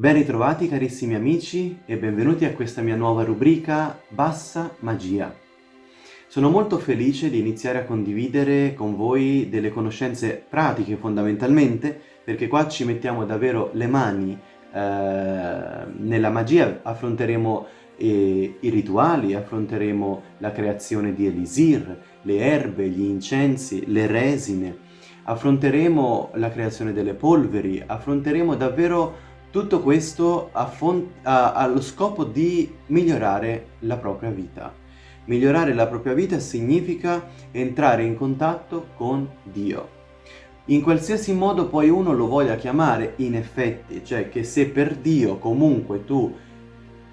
Ben ritrovati carissimi amici e benvenuti a questa mia nuova rubrica Bassa Magia. Sono molto felice di iniziare a condividere con voi delle conoscenze pratiche fondamentalmente perché qua ci mettiamo davvero le mani eh, nella magia, affronteremo eh, i rituali, affronteremo la creazione di elisir, le erbe, gli incensi, le resine, affronteremo la creazione delle polveri, affronteremo davvero tutto questo ha, ha, ha lo scopo di migliorare la propria vita. Migliorare la propria vita significa entrare in contatto con Dio. In qualsiasi modo poi uno lo voglia chiamare, in effetti, cioè che se per Dio comunque tu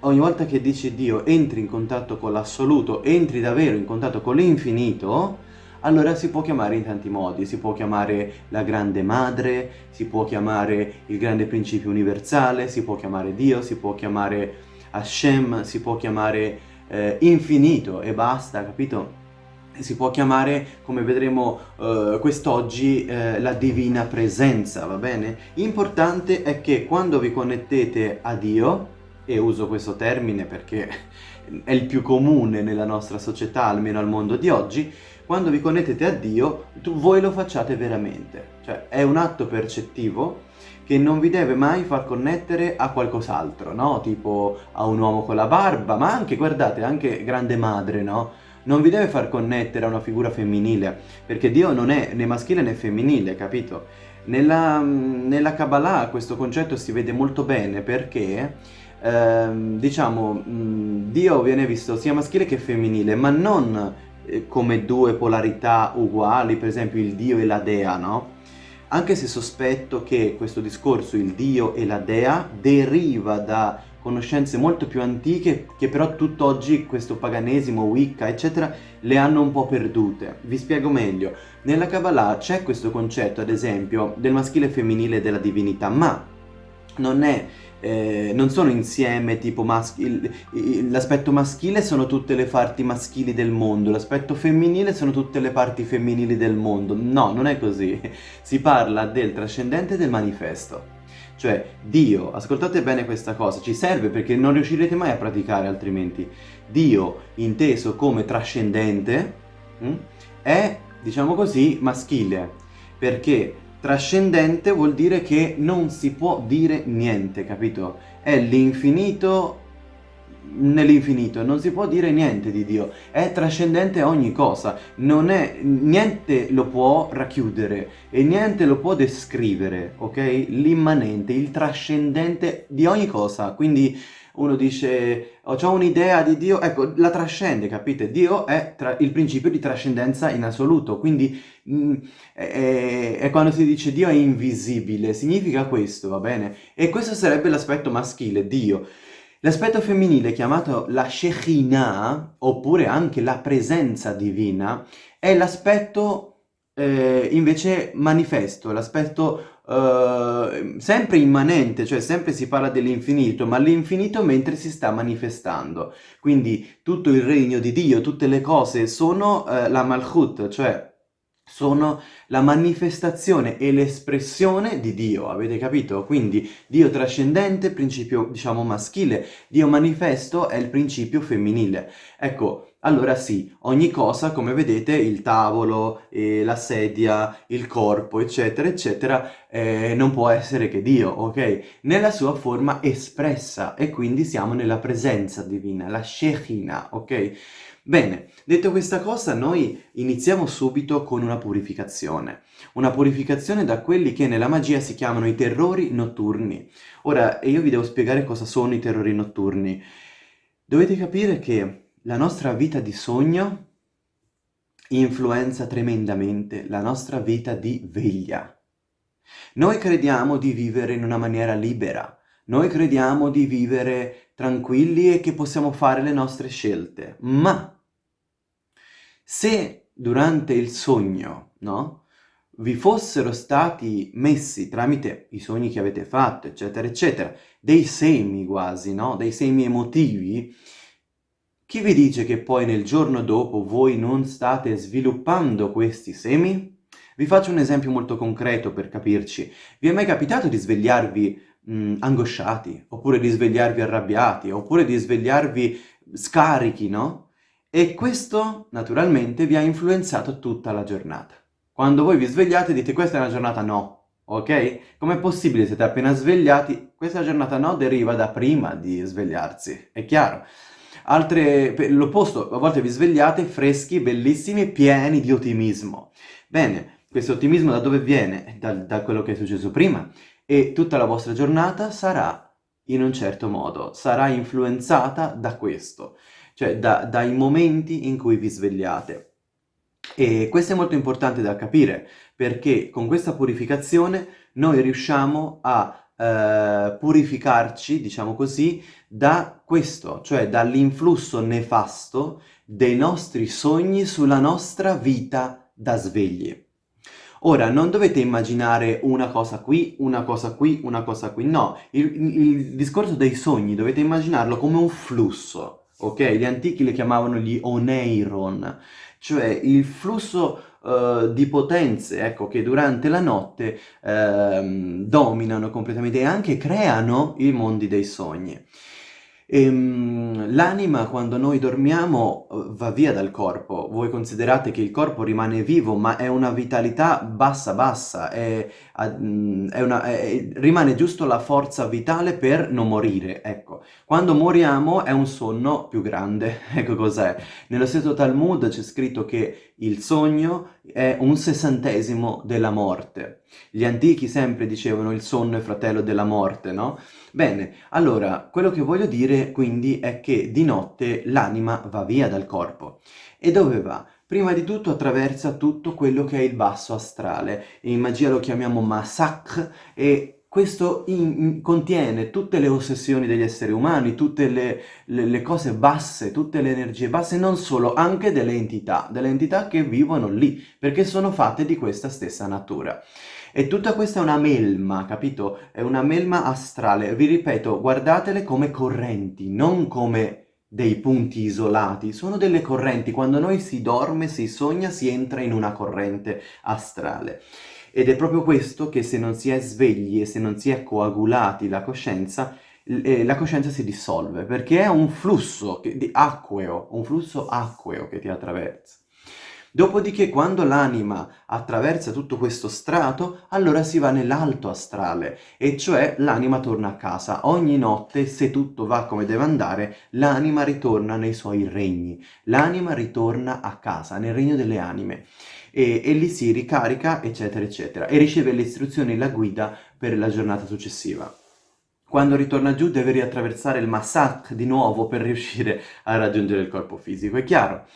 ogni volta che dici Dio entri in contatto con l'assoluto, entri davvero in contatto con l'infinito, allora si può chiamare in tanti modi, si può chiamare la grande madre, si può chiamare il grande principio universale, si può chiamare Dio, si può chiamare Hashem, si può chiamare eh, infinito e basta, capito? Si può chiamare, come vedremo eh, quest'oggi, eh, la divina presenza, va bene? Importante è che quando vi connettete a Dio, e uso questo termine perché è il più comune nella nostra società, almeno al mondo di oggi, quando vi connettete a Dio, tu, voi lo facciate veramente. Cioè, è un atto percettivo che non vi deve mai far connettere a qualcos'altro, no? Tipo a un uomo con la barba, ma anche, guardate, anche grande madre, no? Non vi deve far connettere a una figura femminile, perché Dio non è né maschile né femminile, capito? Nella, nella Kabbalah questo concetto si vede molto bene perché ehm, diciamo, mh, Dio viene visto sia maschile che femminile, ma non eh, come due polarità uguali, per esempio il Dio e la Dea, no? Anche se sospetto che questo discorso, il Dio e la Dea, deriva da conoscenze molto più antiche che però tutt'oggi questo paganesimo, Wicca, eccetera, le hanno un po' perdute. Vi spiego meglio. Nella Kabbalah c'è questo concetto, ad esempio, del maschile e femminile della divinità, ma non è eh, non sono insieme tipo l'aspetto maschile sono tutte le parti maschili del mondo, l'aspetto femminile sono tutte le parti femminili del mondo. No, non è così. Si parla del trascendente del manifesto. Cioè, Dio, ascoltate bene questa cosa, ci serve perché non riuscirete mai a praticare altrimenti. Dio, inteso come trascendente, hm, è, diciamo così, maschile. Perché Trascendente vuol dire che non si può dire niente, capito? È l'infinito nell'infinito, non si può dire niente di Dio, è trascendente ogni cosa, non è, niente lo può racchiudere e niente lo può descrivere, ok? L'immanente, il trascendente di ogni cosa, quindi uno dice ho un'idea di Dio, ecco, la trascende, capite? Dio è il principio di trascendenza in assoluto, quindi mh, mm, è, è, quando si dice Dio è invisibile, significa questo, va bene? E questo sarebbe l'aspetto maschile, Dio. L'aspetto femminile, chiamato la Shekhinah, oppure anche la presenza divina, è l'aspetto eh, invece manifesto, l'aspetto Uh, sempre immanente, cioè sempre si parla dell'infinito, ma l'infinito mentre si sta manifestando. Quindi tutto il regno di Dio, tutte le cose sono uh, la Malchut, cioè sono la manifestazione e l'espressione di Dio, avete capito? Quindi Dio trascendente, principio diciamo maschile, Dio manifesto è il principio femminile. Ecco, allora sì, ogni cosa, come vedete, il tavolo, eh, la sedia, il corpo, eccetera, eccetera, eh, non può essere che Dio, ok? Nella sua forma espressa e quindi siamo nella presenza divina, la Shekinah, ok? Bene, detto questa cosa, noi iniziamo subito con una purificazione. Una purificazione da quelli che nella magia si chiamano i terrori notturni. Ora, io vi devo spiegare cosa sono i terrori notturni. Dovete capire che la nostra vita di sogno influenza tremendamente la nostra vita di veglia. Noi crediamo di vivere in una maniera libera, noi crediamo di vivere tranquilli e che possiamo fare le nostre scelte, ma se durante il sogno, no? Vi fossero stati messi tramite i sogni che avete fatto, eccetera, eccetera, dei semi quasi, no? Dei semi emotivi, chi vi dice che poi nel giorno dopo voi non state sviluppando questi semi? Vi faccio un esempio molto concreto per capirci. Vi è mai capitato di svegliarvi mh, mm, angosciati, oppure di svegliarvi arrabbiati, oppure di svegliarvi scarichi, no? E questo naturalmente vi ha influenzato tutta la giornata. Quando voi vi svegliate dite questa è una giornata no, ok? Com'è possibile siete appena svegliati? Questa giornata no deriva da prima di svegliarsi, è chiaro? Altre, l'opposto, a volte vi svegliate freschi, bellissimi, pieni di ottimismo. Bene, questo ottimismo da dove viene? Da, da quello che è successo prima. E tutta la vostra giornata sarà in un certo modo, sarà influenzata da questo cioè da, dai momenti in cui vi svegliate. E questo è molto importante da capire, perché con questa purificazione noi riusciamo a eh, purificarci, diciamo così, da questo, cioè dall'influsso nefasto dei nostri sogni sulla nostra vita da svegli. Ora, non dovete immaginare una cosa qui, una cosa qui, una cosa qui, no. Il, il discorso dei sogni dovete immaginarlo come un flusso ok? Gli antichi le chiamavano gli oneiron, cioè il flusso uh, di potenze, ecco, che durante la notte uh, dominano completamente e anche creano i mondi dei sogni. Ehm, l'anima quando noi dormiamo eh, va via dal corpo, voi considerate che il corpo rimane vivo ma è una vitalità bassa bassa, è, mm, è una, è, rimane giusto la forza vitale per non morire, ecco. Quando moriamo è un sonno più grande, ecco cos'è. Nello stesso Talmud c'è scritto che il sogno è un sessantesimo della morte. Gli antichi sempre dicevano il sonno è fratello della morte, no? Bene, allora, quello che voglio dire quindi è che di notte l'anima va via dal corpo. E dove va? Prima di tutto attraversa tutto quello che è il basso astrale. In magia lo chiamiamo masak e questo in, contiene tutte le ossessioni degli esseri umani, tutte le, le, le, cose basse, tutte le energie basse, non solo, anche delle entità, delle entità che vivono lì, perché sono fatte di questa stessa natura. E tutta questa è una melma, capito? È una melma astrale. Vi ripeto, guardatele come correnti, non come dei punti isolati. Sono delle correnti. Quando noi si dorme, si sogna, si entra in una corrente astrale. Ed è proprio questo che se non si è svegli e se non si è coagulati la coscienza, eh, la coscienza si dissolve, perché è un flusso di acqueo, un flusso acqueo che ti attraversa. Dopodiché quando l'anima attraversa tutto questo strato, allora si va nell'alto astrale, e cioè l'anima torna a casa. Ogni notte, se tutto va come deve andare, l'anima ritorna nei suoi regni. L'anima ritorna a casa, nel regno delle anime. E, e lì si ricarica, eccetera, eccetera, e riceve le istruzioni, la guida per la giornata successiva. Quando ritorna giù deve riattraversare il massacre di nuovo per riuscire a raggiungere il corpo fisico, è chiaro?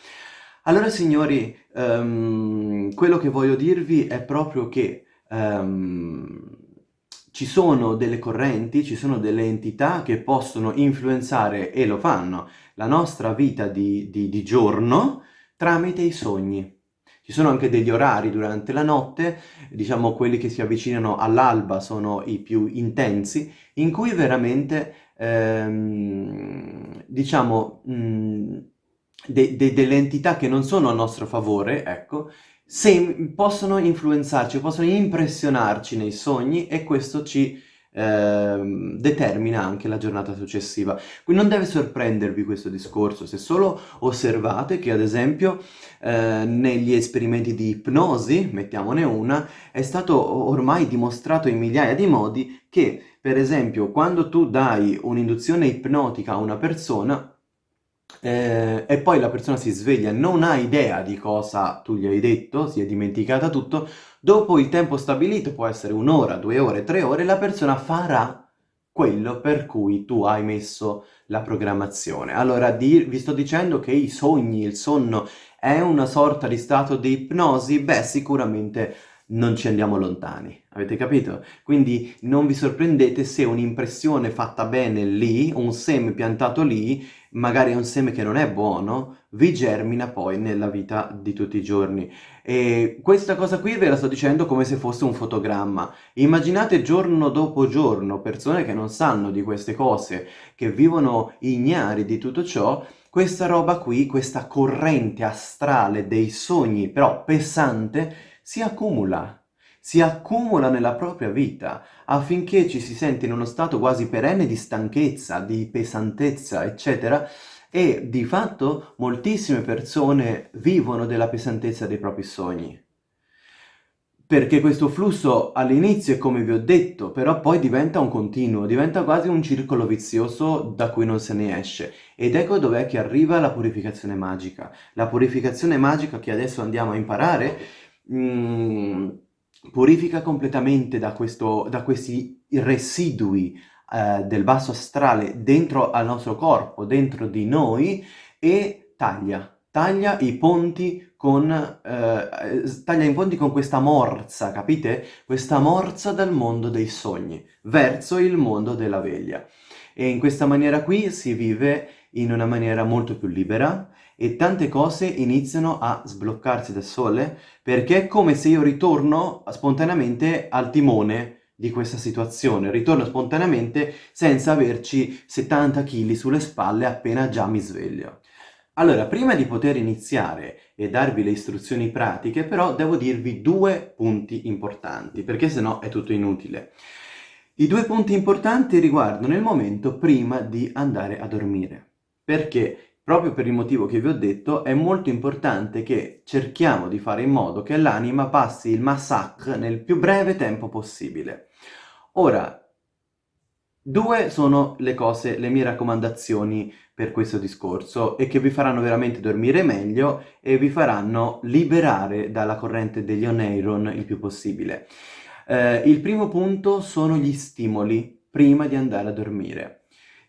Allora signori, um, quello che voglio dirvi è proprio che um, ci sono delle correnti, ci sono delle entità che possono influenzare, e lo fanno, la nostra vita di, di, di giorno tramite i sogni. Ci sono anche degli orari durante la notte, diciamo quelli che si avvicinano all'alba sono i più intensi, in cui veramente, ehm, diciamo, de, de, delle entità che non sono a nostro favore, ecco, possono influenzarci, possono impressionarci nei sogni e questo ci eh, determina anche la giornata successiva. Quindi non deve sorprendervi questo discorso, se solo osservate che ad esempio eh, negli esperimenti di ipnosi, mettiamone una, è stato ormai dimostrato in migliaia di modi che per esempio quando tu dai un'induzione ipnotica a una persona eh, e poi la persona si sveglia, non ha idea di cosa tu gli hai detto, si è dimenticata tutto, dopo il tempo stabilito, può essere un'ora, due ore, tre ore, la persona farà quello per cui tu hai messo la programmazione. Allora vi sto dicendo che i sogni, il sonno è una sorta di stato di ipnosi? Beh, sicuramente non ci andiamo lontani, avete capito? Quindi non vi sorprendete se un'impressione fatta bene lì, un seme piantato lì, magari un seme che non è buono, vi germina poi nella vita di tutti i giorni. E questa cosa qui ve la sto dicendo come se fosse un fotogramma. Immaginate giorno dopo giorno persone che non sanno di queste cose, che vivono ignari di tutto ciò, questa roba qui, questa corrente astrale dei sogni, però pesante, si accumula. si accumula nella propria vita affinché ci si sente in uno stato quasi perenne di stanchezza, di pesantezza, eccetera, e di fatto moltissime persone vivono della pesantezza dei propri sogni. Perché questo flusso all'inizio è come vi ho detto, però poi diventa un continuo, diventa quasi un circolo vizioso da cui non se ne esce. Ed ecco dov'è che arriva la purificazione magica. La purificazione magica che adesso andiamo a imparare mh, mm, purifica completamente da, questo, da questi residui eh, del basso astrale dentro al nostro corpo, dentro di noi e taglia, taglia i ponti con, eh, taglia i ponti con questa morsa, capite? Questa morsa dal mondo dei sogni verso il mondo della veglia. E in questa maniera qui si vive in una maniera molto più libera e tante cose iniziano a sbloccarsi da sole perché è come se io ritorno spontaneamente al timone di questa situazione. Ritorno spontaneamente senza averci 70 kg sulle spalle appena già mi sveglio. Allora, prima di poter iniziare e darvi le istruzioni pratiche, però devo dirvi due punti importanti, perché sennò è tutto inutile. I due punti importanti riguardano il momento prima di andare a dormire, perché proprio per il motivo che vi ho detto è molto importante che cerchiamo di fare in modo che l'anima passi il massacre nel più breve tempo possibile. Ora, due sono le cose, le mie raccomandazioni per questo discorso e che vi faranno veramente dormire meglio e vi faranno liberare dalla corrente degli oneiron il più possibile. Eh, il primo punto sono gli stimoli prima di andare a dormire.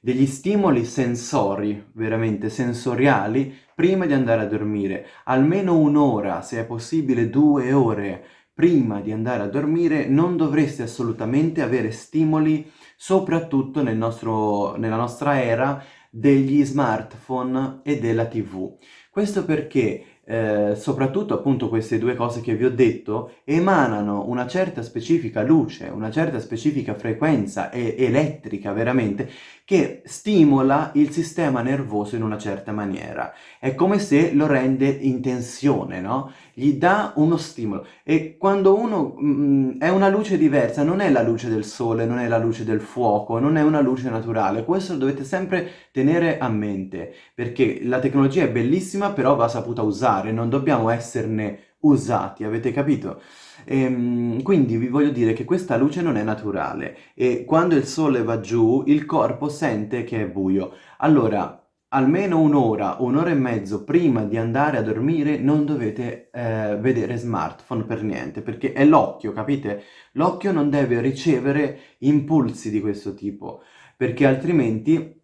Degli stimoli sensori, veramente sensoriali, prima di andare a dormire. Almeno un'ora, se è possibile due ore, prima di andare a dormire non dovreste assolutamente avere stimoli, soprattutto nel nostro, nella nostra era degli smartphone e della tv. Questo perché eh, soprattutto appunto queste due cose che vi ho detto, emanano una certa specifica luce, una certa specifica frequenza elettrica veramente, che stimola il sistema nervoso in una certa maniera. È come se lo rende in tensione, no? Gli dà uno stimolo. E quando uno mh, mm, è una luce diversa, non è la luce del sole, non è la luce del fuoco, non è una luce naturale. Questo lo dovete sempre tenere a mente, perché la tecnologia è bellissima, però va saputa usare, non dobbiamo esserne usati, avete capito? Ehm, quindi vi voglio dire che questa luce non è naturale e quando il sole va giù il corpo sente che è buio. Allora, almeno un'ora, un'ora e mezzo prima di andare a dormire non dovete eh, vedere smartphone per niente, perché è l'occhio, capite? L'occhio non deve ricevere impulsi di questo tipo, perché altrimenti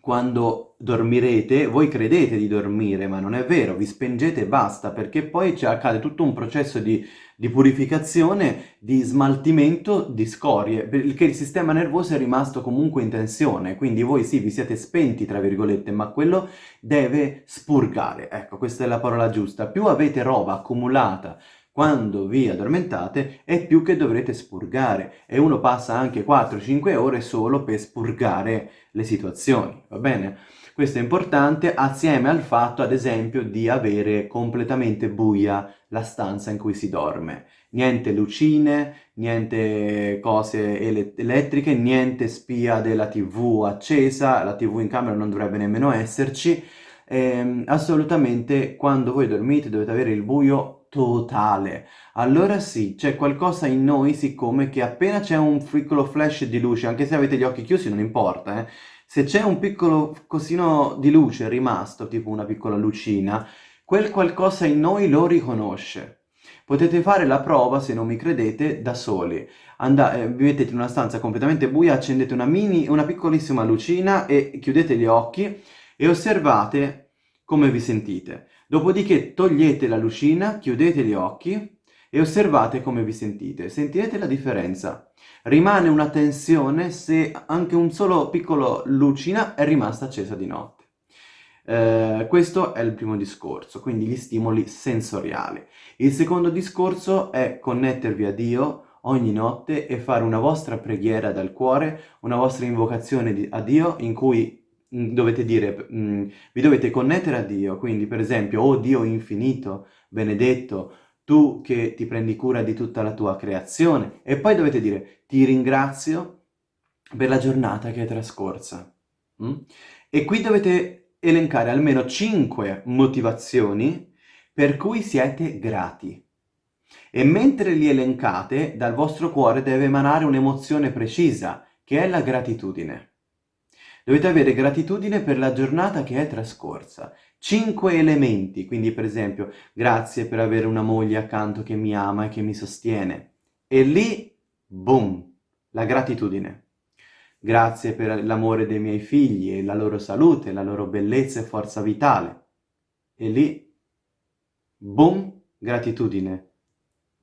quando dormirete, voi credete di dormire, ma non è vero, vi spengete e basta, perché poi accade tutto un processo di, di, purificazione, di smaltimento di scorie, perché il sistema nervoso è rimasto comunque in tensione, quindi voi sì, vi siete spenti, tra virgolette, ma quello deve spurgare, ecco, questa è la parola giusta. Più avete roba accumulata quando vi addormentate è più che dovrete spurgare e uno passa anche 4-5 ore solo per spurgare le situazioni, va bene? Questo è importante assieme al fatto, ad esempio, di avere completamente buia la stanza in cui si dorme. Niente lucine, niente cose ele elettriche, niente spia della tv accesa, la tv in camera non dovrebbe nemmeno esserci. Ehm, assolutamente quando voi dormite dovete avere il buio totale. Allora sì, c'è qualcosa in noi, siccome che appena c'è un piccolo flash di luce, anche se avete gli occhi chiusi non importa, eh, se c'è un piccolo cosino di luce rimasto, tipo una piccola lucina, quel qualcosa in noi lo riconosce. Potete fare la prova, se non mi credete, da soli. Andate, eh, vi mettete in una stanza completamente buia, accendete una mini, una piccolissima lucina e chiudete gli occhi e osservate come vi sentite. Dopodiché togliete la lucina, chiudete gli occhi e osservate come vi sentite. Sentirete la differenza. Rimane una tensione se anche un solo piccolo lucina è rimasta accesa di notte. Eh, questo è il primo discorso, quindi gli stimoli sensoriali. Il secondo discorso è connettervi a Dio ogni notte e fare una vostra preghiera dal cuore, una vostra invocazione a Dio in cui Mm, dovete dire, mh, mm, vi dovete connettere a Dio, quindi per esempio, oh Dio infinito, benedetto, tu che ti prendi cura di tutta la tua creazione. E poi dovete dire ti ringrazio per la giornata che è trascorsa. Mm? E qui dovete elencare almeno 5 motivazioni per cui siete grati. E mentre li elencate, dal vostro cuore deve emanare un'emozione precisa, che è la gratitudine. Dovete avere gratitudine per la giornata che è trascorsa. Cinque elementi, quindi per esempio, grazie per avere una moglie accanto che mi ama e che mi sostiene. E lì, boom, la gratitudine. Grazie per l'amore dei miei figli e la loro salute, la loro bellezza e forza vitale. E lì, boom, gratitudine.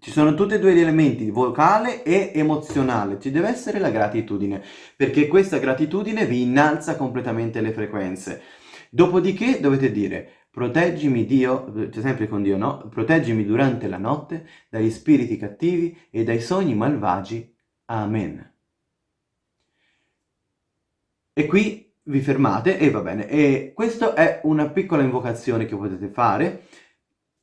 Ci sono tutti e due gli elementi, vocale e emozionale. Ci deve essere la gratitudine, perché questa gratitudine vi innalza completamente le frequenze. Dopodiché dovete dire, proteggimi Dio, cioè sempre con Dio, no? Proteggimi durante la notte dagli spiriti cattivi e dai sogni malvagi. Amen. E qui vi fermate e va bene. E questa è una piccola invocazione che potete fare.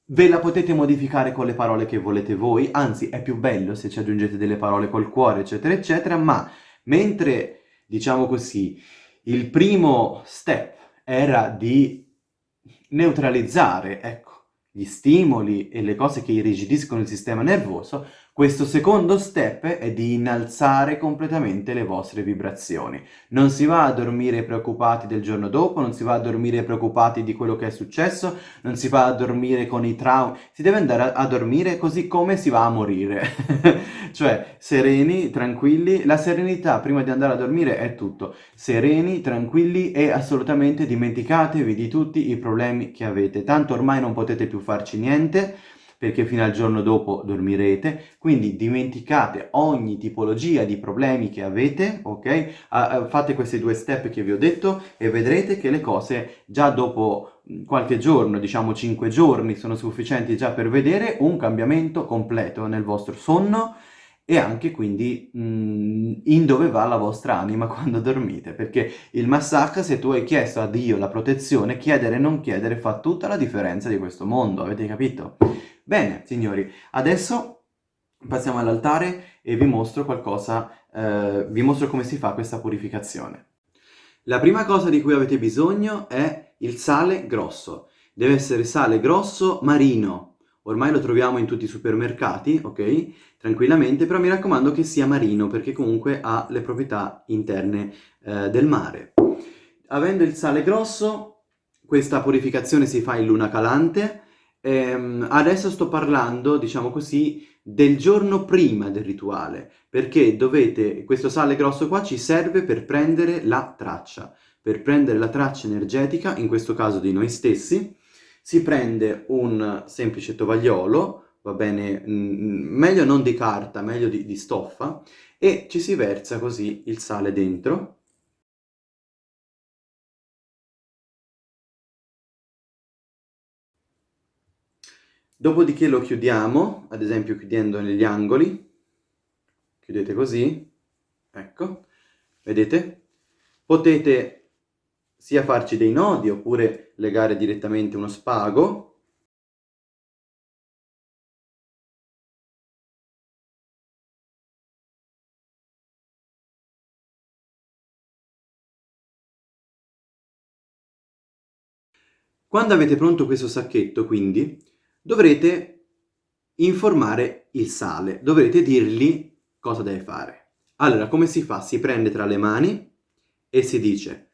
Ve la potete modificare con le parole che volete voi, anzi è più bello se ci aggiungete delle parole col cuore, eccetera, eccetera, ma mentre, diciamo così, il primo step era di neutralizzare, ecco, gli stimoli e le cose che irrigidiscono il sistema nervoso, questo secondo step è di innalzare completamente le vostre vibrazioni. Non si va a dormire preoccupati del giorno dopo, non si va a dormire preoccupati di quello che è successo, non si va a dormire con i traumi, si deve andare a, dormire così come si va a morire. cioè, sereni, tranquilli, la serenità prima di andare a dormire è tutto. Sereni, tranquilli e assolutamente dimenticatevi di tutti i problemi che avete. Tanto ormai non potete più farci niente, perché fino al giorno dopo dormirete, quindi dimenticate ogni tipologia di problemi che avete, ok? Uh, fate questi due step che vi ho detto e vedrete che le cose già dopo qualche giorno, diciamo 5 giorni, sono sufficienti già per vedere un cambiamento completo nel vostro sonno e anche quindi mh, mm, in dove va la vostra anima quando dormite, perché il massacro, se tu hai chiesto a Dio la protezione, chiedere e non chiedere fa tutta la differenza di questo mondo, avete capito? Bene, signori, adesso passiamo all'altare e vi mostro qualcosa, eh, vi mostro come si fa questa purificazione. La prima cosa di cui avete bisogno è il sale grosso. Deve essere sale grosso marino. Ormai lo troviamo in tutti i supermercati, ok? Tranquillamente, però mi raccomando che sia marino, perché comunque ha le proprietà interne eh, del mare. Avendo il sale grosso, questa purificazione si fa in luna calante, Ehm, adesso sto parlando, diciamo così, del giorno prima del rituale, perché dovete, questo sale grosso qua ci serve per prendere la traccia, per prendere la traccia energetica, in questo caso di noi stessi, si prende un semplice tovagliolo, va bene, meglio non di carta, meglio di, di stoffa, e ci si versa così il sale dentro, Dopodiché lo chiudiamo, ad esempio chiudendo negli angoli, chiudete così, ecco, vedete? Potete sia farci dei nodi oppure legare direttamente uno spago, Quando avete pronto questo sacchetto, quindi, dovrete informare il sale, dovrete dirgli cosa deve fare. Allora, come si fa? Si prende tra le mani e si dice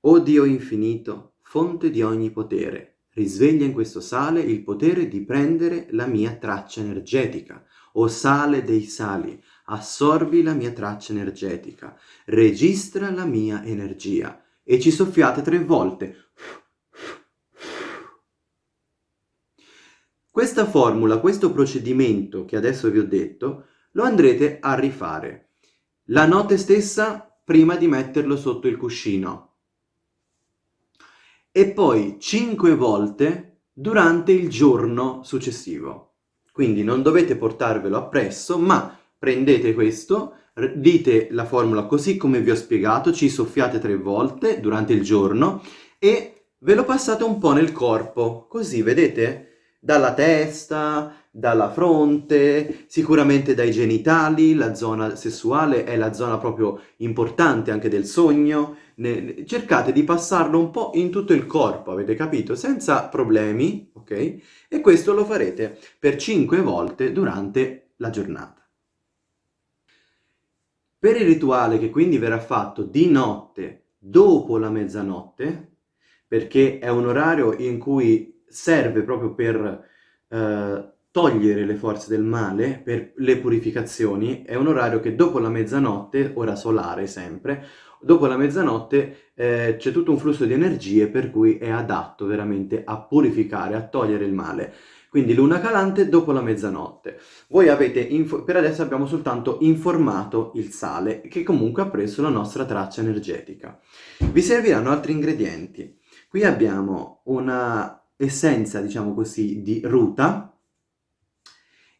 O Dio infinito, fonte di ogni potere, risveglia in questo sale il potere di prendere la mia traccia energetica. O sale dei sali, assorbi la mia traccia energetica, registra la mia energia. E ci soffiate tre volte. Questa formula, questo procedimento che adesso vi ho detto, lo andrete a rifare la notte stessa prima di metterlo sotto il cuscino e poi 5 volte durante il giorno successivo. Quindi non dovete portarvelo appresso, ma prendete questo, dite la formula così come vi ho spiegato, ci soffiate tre volte durante il giorno e ve lo passate un po' nel corpo, così vedete? Dalla testa, dalla fronte, sicuramente dai genitali, la zona sessuale è la zona proprio importante anche del sogno. Ne, cercate di passarlo un po' in tutto il corpo, avete capito? Senza problemi, ok? E questo lo farete per 5 volte durante la giornata. Per il rituale che quindi verrà fatto di notte dopo la mezzanotte, perché è un orario in cui serve proprio per eh, togliere le forze del male, per le purificazioni, è un orario che dopo la mezzanotte, ora solare sempre, dopo la mezzanotte eh, c'è tutto un flusso di energie per cui è adatto veramente a purificare, a togliere il male. Quindi luna calante dopo la mezzanotte. Voi avete, per adesso abbiamo soltanto informato il sale, che comunque ha preso la nostra traccia energetica. Vi serviranno altri ingredienti. Qui abbiamo una essenza, diciamo così, di ruta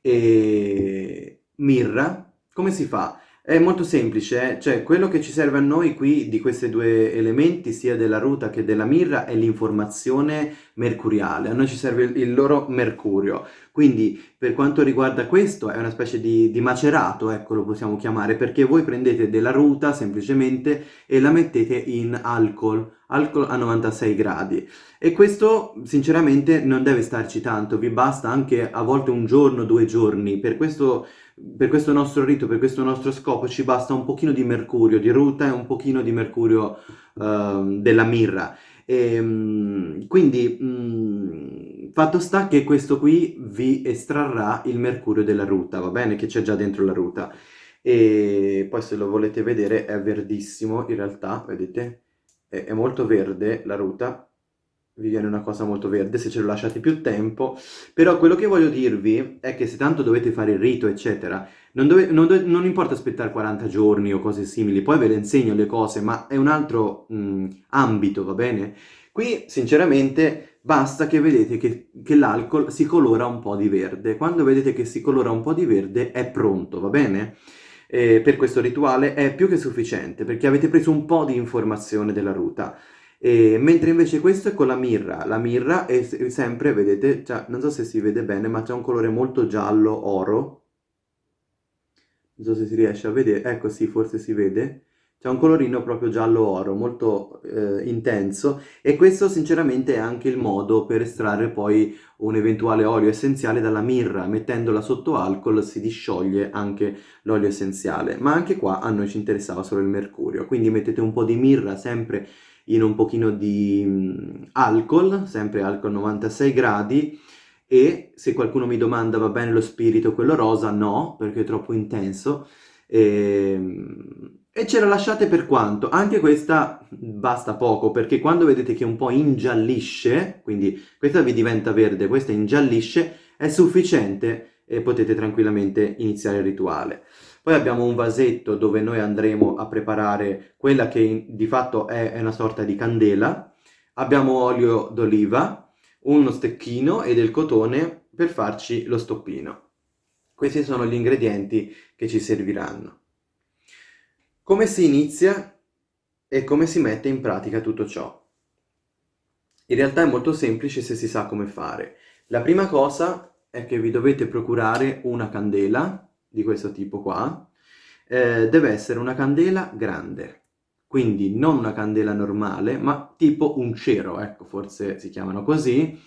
e mirra. Come si fa? È molto semplice, eh? cioè quello che ci serve a noi qui di questi due elementi, sia della ruta che della mirra, è l'informazione mercuriale. A noi ci serve il, loro mercurio. Quindi per quanto riguarda questo è una specie di, di macerato, ecco lo possiamo chiamare, perché voi prendete della ruta semplicemente e la mettete in alcol, alcol a 96 gradi. E questo sinceramente non deve starci tanto, vi basta anche a volte un giorno, due giorni. Per questo per questo nostro rito, per questo nostro scopo ci basta un pochino di mercurio di ruta e un pochino di mercurio uh, della mirra. E, um, quindi um, fatto sta che questo qui vi estrarrà il mercurio della ruta, va bene? Che c'è già dentro la ruta. E poi se lo volete vedere è verdissimo in realtà, vedete? È, è molto verde la ruta vi viene una cosa molto verde se ce lo lasciate più tempo, però quello che voglio dirvi è che se tanto dovete fare il rito, eccetera, non, dove, non, dove, non importa aspettare 40 giorni o cose simili, poi ve le insegno le cose, ma è un altro mh, ambito, va bene? Qui, sinceramente, basta che vedete che, che l'alcol si colora un po' di verde. Quando vedete che si colora un po' di verde, è pronto, va bene? Eh, per questo rituale è più che sufficiente, perché avete preso un po' di informazione della ruta. E, mentre invece questo è con la mirra, la mirra è sempre, vedete, cioè, non so se si vede bene, ma c'è un colore molto giallo oro, non so se si riesce a vedere, ecco sì, forse si vede, c'è un colorino proprio giallo-oro, molto eh, intenso, e questo sinceramente è anche il modo per estrarre poi un eventuale olio essenziale dalla mirra, mettendola sotto alcol si discioglie anche l'olio essenziale, ma anche qua a noi ci interessava solo il mercurio, quindi mettete un po' di mirra sempre in un pochino di mm, alcol, sempre alcol 96 gradi, e se qualcuno mi domanda va bene lo spirito, quello rosa, no, perché è troppo intenso, e, ehm, e ce la lasciate per quanto? Anche questa basta poco, perché quando vedete che un po' ingiallisce, quindi questa vi diventa verde, questa ingiallisce, è sufficiente e potete tranquillamente iniziare il rituale. Poi abbiamo un vasetto dove noi andremo a preparare quella che di fatto è una sorta di candela. Abbiamo olio d'oliva, uno stecchino e del cotone per farci lo stoppino. Questi sono gli ingredienti che ci serviranno. Come si inizia e come si mette in pratica tutto ciò? In realtà è molto semplice se si sa come fare. La prima cosa è che vi dovete procurare una candela di questo tipo qua, eh, deve essere una candela grande, quindi non una candela normale, ma tipo un cero, ecco, forse si chiamano così,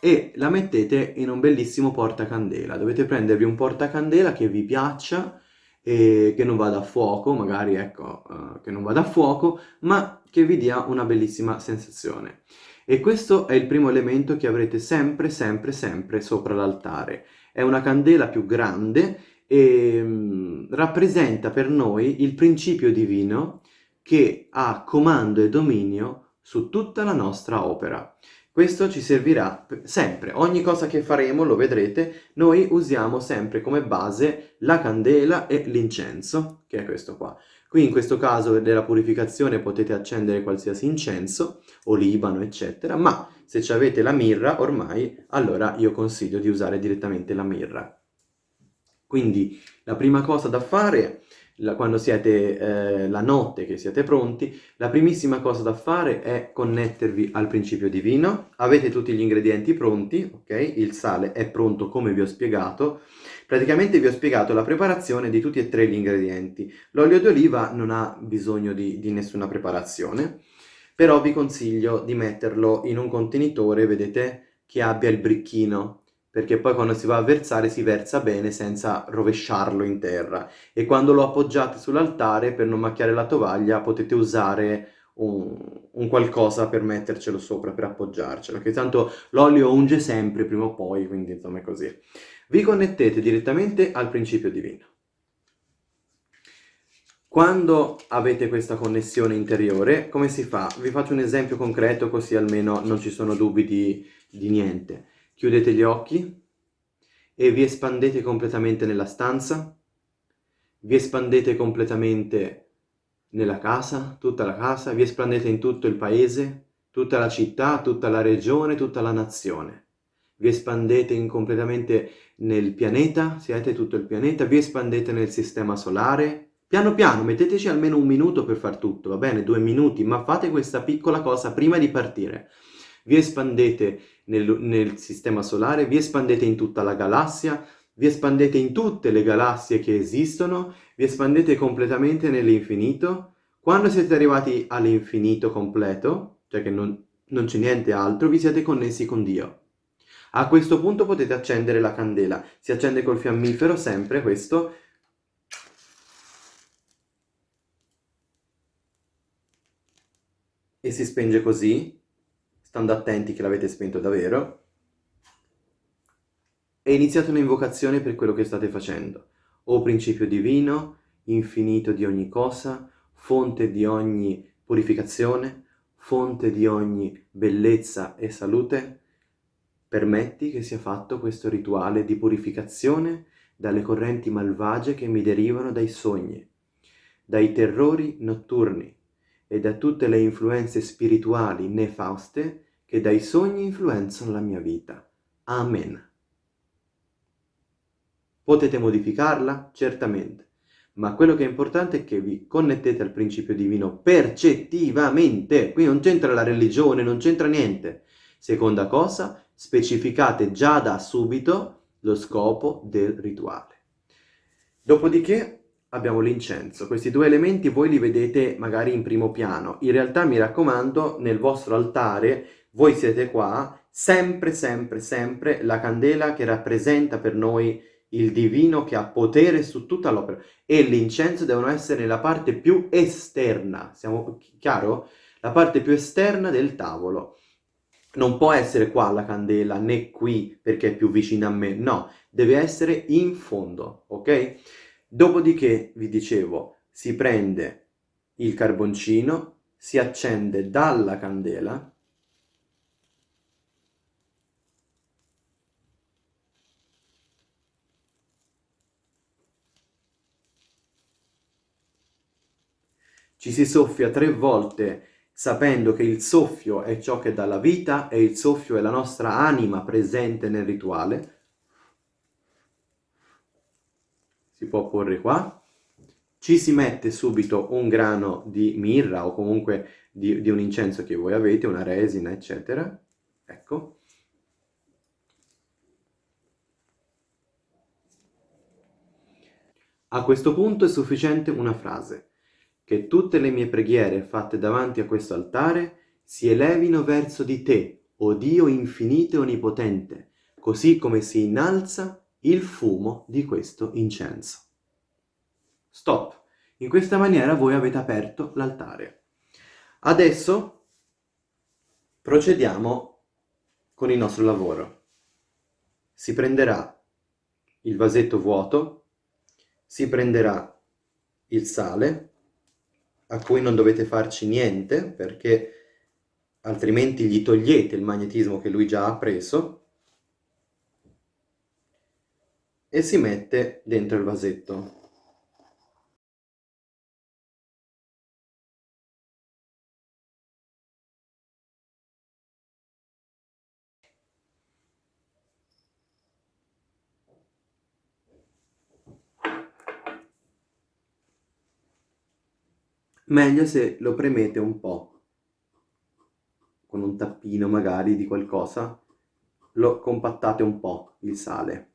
e la mettete in un bellissimo portacandela. Dovete prendervi un portacandela che vi piaccia, e che non vada a fuoco, magari ecco, uh, che non vada a fuoco, ma che vi dia una bellissima sensazione. E questo è il primo elemento che avrete sempre, sempre, sempre sopra l'altare. È una candela più grande e mm, rappresenta per noi il principio divino che ha comando e dominio su tutta la nostra opera. Questo ci servirà sempre, ogni cosa che faremo, lo vedrete, noi usiamo sempre come base la candela e l'incenso, che è questo qua. Qui in questo caso della purificazione potete accendere qualsiasi incenso, o libano, eccetera, ma se avete la mirra ormai, allora io consiglio di usare direttamente la mirra. Quindi la prima cosa da fare la, quando siete eh, la notte, che siete pronti, la primissima cosa da fare è connettervi al principio divino. Avete tutti gli ingredienti pronti, ok? Il sale è pronto come vi ho spiegato. Praticamente vi ho spiegato la preparazione di tutti e tre gli ingredienti. L'olio d'oliva non ha bisogno di, di nessuna preparazione, però vi consiglio di metterlo in un contenitore, vedete, che abbia il bricchino, perché poi quando si va a versare si versa bene senza rovesciarlo in terra e quando lo appoggiate sull'altare per non macchiare la tovaglia potete usare un, un, qualcosa per mettercelo sopra, per appoggiarcelo, che tanto l'olio unge sempre prima o poi, quindi insomma è così. Vi connettete direttamente al principio divino. Quando avete questa connessione interiore, come si fa? Vi faccio un esempio concreto così almeno non ci sono dubbi di, di niente. Chiudete gli occhi e vi espandete completamente nella stanza, vi espandete completamente nella casa, tutta la casa, vi espandete in tutto il paese, tutta la città, tutta la regione, tutta la nazione. Vi espandete completamente nel pianeta, siete tutto il pianeta, vi espandete nel sistema solare. Piano piano, metteteci almeno un minuto per far tutto, va bene? Due minuti, ma fate questa piccola cosa prima di partire vi espandete nel, nel sistema solare, vi espandete in tutta la galassia, vi espandete in tutte le galassie che esistono, vi espandete completamente nell'infinito. Quando siete arrivati all'infinito completo, cioè che non, non c'è niente altro, vi siete connessi con Dio. A questo punto potete accendere la candela. Si accende col fiammifero sempre questo. E si spenge così stando attenti che l'avete spento davvero, e iniziate un'invocazione per quello che state facendo. O principio divino, infinito di ogni cosa, fonte di ogni purificazione, fonte di ogni bellezza e salute, permetti che sia fatto questo rituale di purificazione dalle correnti malvagie che mi derivano dai sogni, dai terrori notturni, e da tutte le influenze spirituali nefauste che dai sogni influenzano la mia vita. Amen. Potete modificarla? Certamente. Ma quello che è importante è che vi connettete al principio divino percettivamente. Qui non c'entra la religione, non c'entra niente. Seconda cosa, specificate già da subito lo scopo del rituale. Dopodiché abbiamo l'incenso. Questi due elementi voi li vedete magari in primo piano. In realtà mi raccomando, nel vostro altare, voi siete qua, sempre, sempre, sempre la candela che rappresenta per noi il divino che ha potere su tutta l'opera e l'incenso devono essere nella parte più esterna, siamo chiaro? La parte più esterna del tavolo. Non può essere qua la candela, né qui perché è più vicina a me, no, deve essere in fondo, ok? Dopodiché, vi dicevo, si prende il carboncino, si accende dalla candela ci si soffia tre volte sapendo che il soffio è ciò che dà la vita e il soffio è la nostra anima presente nel rituale, si può porre qua, ci si mette subito un grano di mirra o comunque di, di un incenso che voi avete, una resina, eccetera, ecco. A questo punto è sufficiente una frase, che tutte le mie preghiere fatte davanti a questo altare si elevino verso di te, o Dio infinito e onnipotente, così come si innalza il fumo di questo incenso. Stop. In questa maniera voi avete aperto l'altare. Adesso procediamo con il nostro lavoro. Si prenderà il vasetto vuoto, si prenderà il sale, a cui non dovete farci niente perché altrimenti gli togliete il magnetismo che lui già ha preso, e si mette dentro il vasetto. Meglio se lo premete un po', con un tappino magari di qualcosa, lo compattate un po' il sale.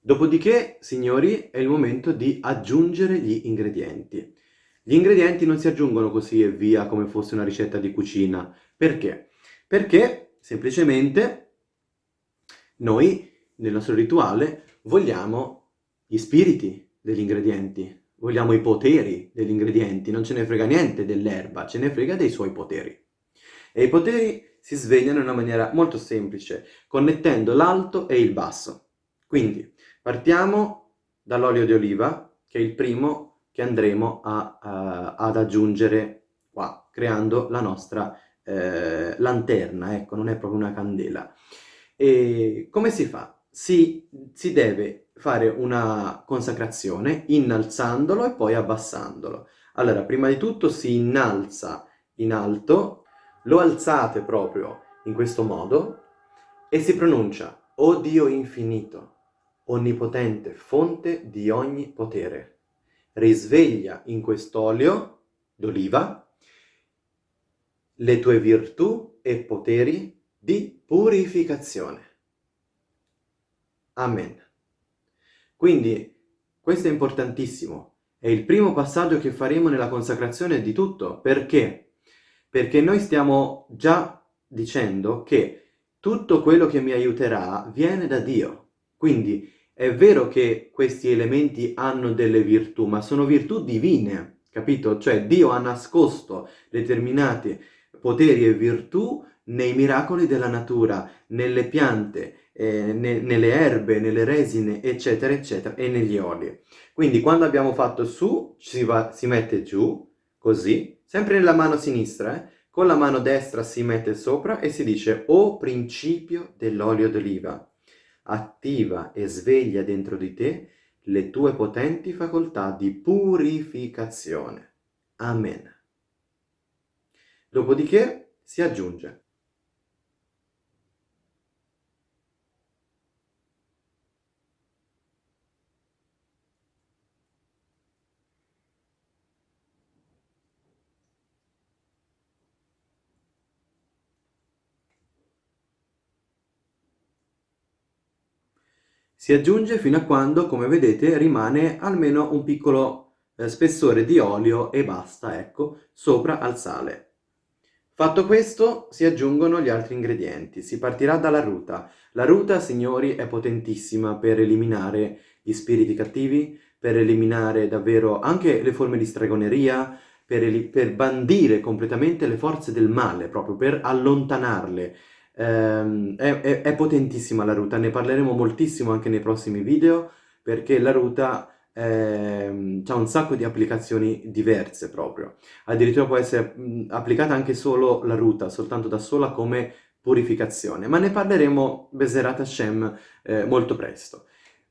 Dopodiché, signori, è il momento di aggiungere gli ingredienti. Gli ingredienti non si aggiungono così e via come fosse una ricetta di cucina. Perché? Perché semplicemente noi, nel nostro rituale, vogliamo gli spiriti degli ingredienti, vogliamo i poteri degli ingredienti, non ce ne frega niente dell'erba, ce ne frega dei suoi poteri. E i poteri si svegliano in una maniera molto semplice, connettendo l'alto e il basso. Quindi, partiamo dall'olio di oliva, che è il primo che andremo a, a, ad aggiungere qua, creando la nostra eh, lanterna, ecco, non è proprio una candela. E come si fa? Si, si deve fare una consacrazione innalzandolo e poi abbassandolo. Allora, prima di tutto si innalza in alto, lo alzate proprio in questo modo e si pronuncia O Dio infinito, onnipotente, fonte di ogni potere risveglia in quest'olio d'oliva le tue virtù e poteri di purificazione. Amen. Quindi questo è importantissimo, è il primo passaggio che faremo nella consacrazione di tutto. Perché? Perché noi stiamo già dicendo che tutto quello che mi aiuterà viene da Dio. Quindi è vero che questi elementi hanno delle virtù, ma sono virtù divine, capito? Cioè Dio ha nascosto determinati poteri e virtù nei miracoli della natura, nelle piante, eh, ne nelle erbe, nelle resine, eccetera, eccetera, e negli oli. Quindi quando abbiamo fatto su, si, va, si mette giù, così, sempre nella mano sinistra, eh? con la mano destra si mette sopra e si dice «O principio dell'olio d'oliva» attiva e sveglia dentro di te le tue potenti facoltà di purificazione. Amen. Dopodiché si aggiunge Si aggiunge fino a quando, come vedete, rimane almeno un piccolo eh, spessore di olio e basta, ecco, sopra al sale. Fatto questo, si aggiungono gli altri ingredienti. Si partirà dalla ruta. La ruta, signori, è potentissima per eliminare gli spiriti cattivi, per eliminare davvero anche le forme di stregoneria, per, per bandire completamente le forze del male, proprio per allontanarle. Ehm, è, è, è, potentissima la ruta, ne parleremo moltissimo anche nei prossimi video perché la ruta ehm, ha un sacco di applicazioni diverse proprio. Addirittura può essere mh, applicata anche solo la ruta, soltanto da sola come purificazione, ma ne parleremo Beserat Hashem eh, molto presto.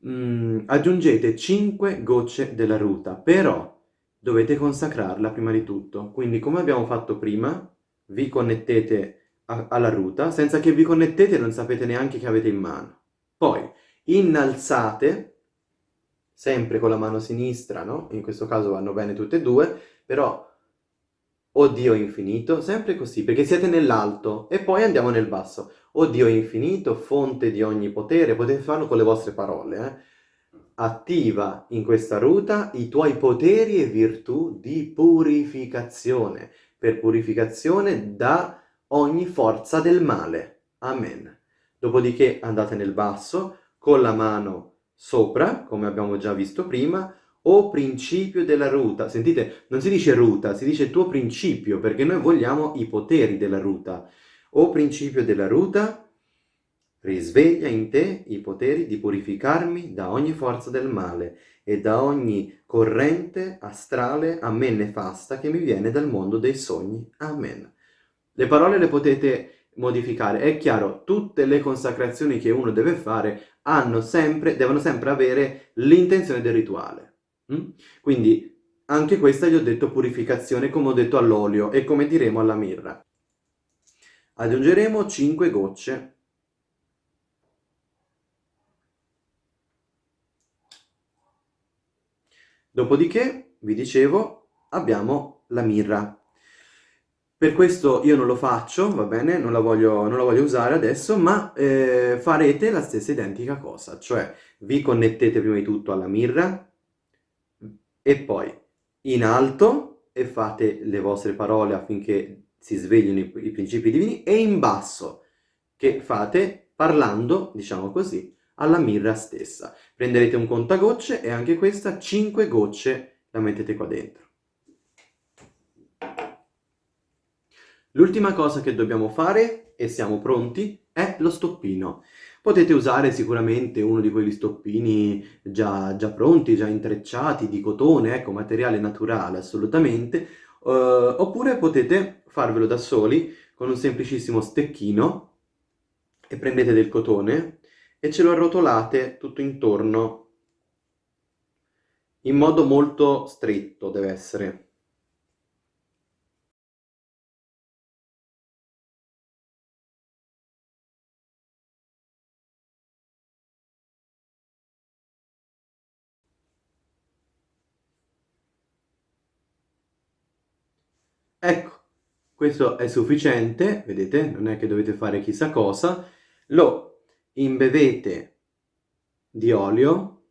Mm, aggiungete 5 gocce della ruta, però dovete consacrarla prima di tutto. Quindi come abbiamo fatto prima, vi connettete alla ruta senza che vi connettete non sapete neanche che avete in mano. Poi innalzate, sempre con la mano sinistra, no? In questo caso vanno bene tutte e due, però o Dio infinito, sempre così, perché siete nell'alto e poi andiamo nel basso. O Dio infinito, fonte di ogni potere, potete farlo con le vostre parole, eh? Attiva in questa ruta i tuoi poteri e virtù di purificazione, per purificazione da ogni forza del male. Amen. Dopodiché andate nel basso, con la mano sopra, come abbiamo già visto prima, o principio della ruta. Sentite, non si dice ruta, si dice tuo principio, perché noi vogliamo i poteri della ruta. O principio della ruta, risveglia in te i poteri di purificarmi da ogni forza del male e da ogni corrente astrale a me nefasta che mi viene dal mondo dei sogni. Amen. Le parole le potete modificare. È chiaro, tutte le consacrazioni che uno deve fare sempre, devono sempre avere l'intenzione del rituale. Mm? Quindi anche questa gli ho detto purificazione come ho detto all'olio e come diremo alla mirra. Aggiungeremo 5 gocce. Dopodiché vi dicevo, abbiamo la mirra. Per questo io non lo faccio, va bene, non la voglio, non la voglio usare adesso, ma eh, farete la stessa identica cosa, cioè vi connettete prima di tutto alla mirra e poi in alto e fate le vostre parole affinché si sveglino i, i principi divini e in basso che fate parlando, diciamo così, alla mirra stessa. Prenderete un contagocce e anche questa 5 gocce la mettete qua dentro. L'ultima cosa che dobbiamo fare, e siamo pronti, è lo stoppino. Potete usare sicuramente uno di quegli stoppini già, già pronti, già intrecciati, di cotone, ecco, materiale naturale assolutamente, uh, oppure potete farvelo da soli con un semplicissimo stecchino e prendete del cotone e ce lo arrotolate tutto intorno in modo molto stretto deve essere. Ecco, questo è sufficiente, vedete, non è che dovete fare chissà cosa, lo imbevete di olio,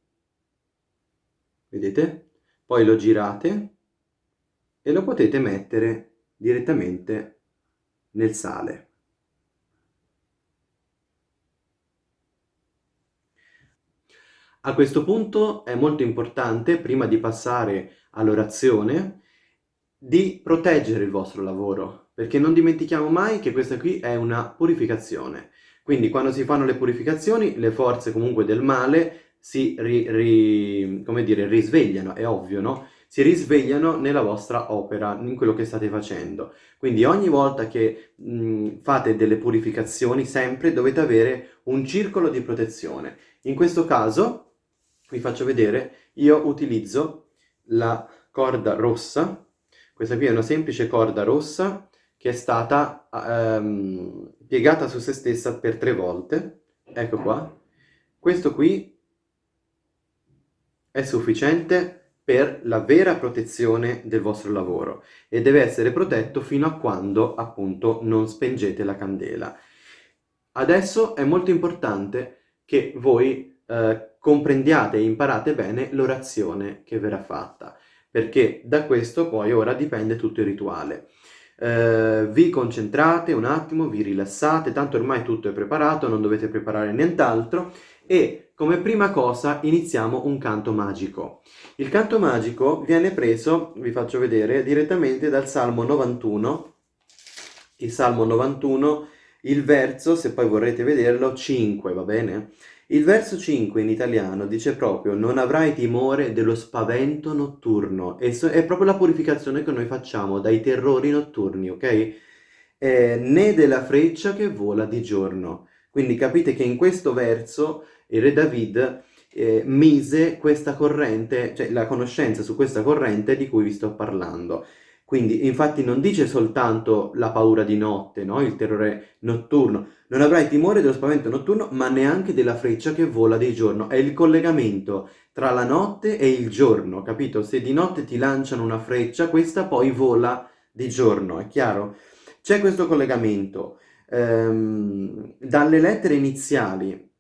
vedete, poi lo girate e lo potete mettere direttamente nel sale. A questo punto è molto importante, prima di passare all'orazione, di proteggere il vostro lavoro, perché non dimentichiamo mai che questa qui è una purificazione. Quindi quando si fanno le purificazioni, le forze comunque del male si ri, ri, dire, risvegliano, è ovvio, no? Si risvegliano nella vostra opera, in quello che state facendo. Quindi ogni volta che mh, fate delle purificazioni, sempre dovete avere un circolo di protezione. In questo caso, vi faccio vedere, io utilizzo la corda rossa, questa qui è una semplice corda rossa che è stata ehm, piegata su se stessa per tre volte. Ecco qua. Questo qui è sufficiente per la vera protezione del vostro lavoro e deve essere protetto fino a quando appunto non spengete la candela. Adesso è molto importante che voi eh, comprendiate e imparate bene l'orazione che verrà fatta perché da questo poi ora dipende tutto il rituale. Eh, vi concentrate un attimo, vi rilassate, tanto ormai tutto è preparato, non dovete preparare nient'altro e come prima cosa iniziamo un canto magico. Il canto magico viene preso, vi faccio vedere, direttamente dal Salmo 91, il Salmo 91, il verso, se poi vorrete vederlo, 5, va bene? Il verso 5 in italiano dice proprio non avrai timore dello spavento notturno e so è proprio la purificazione che noi facciamo dai terrori notturni, ok? Eh, né della freccia che vola di giorno. Quindi capite che in questo verso il re David eh, mise questa corrente, cioè la conoscenza su questa corrente di cui vi sto parlando. Quindi infatti non dice soltanto la paura di notte, no? il terrore notturno, non avrai timore dello spavento notturno, ma neanche della freccia che vola di giorno. È il collegamento tra la notte e il giorno, capito? Se di notte ti lanciano una freccia, questa poi vola di giorno, è chiaro? C'è questo collegamento. Ehm, dalle lettere iniziali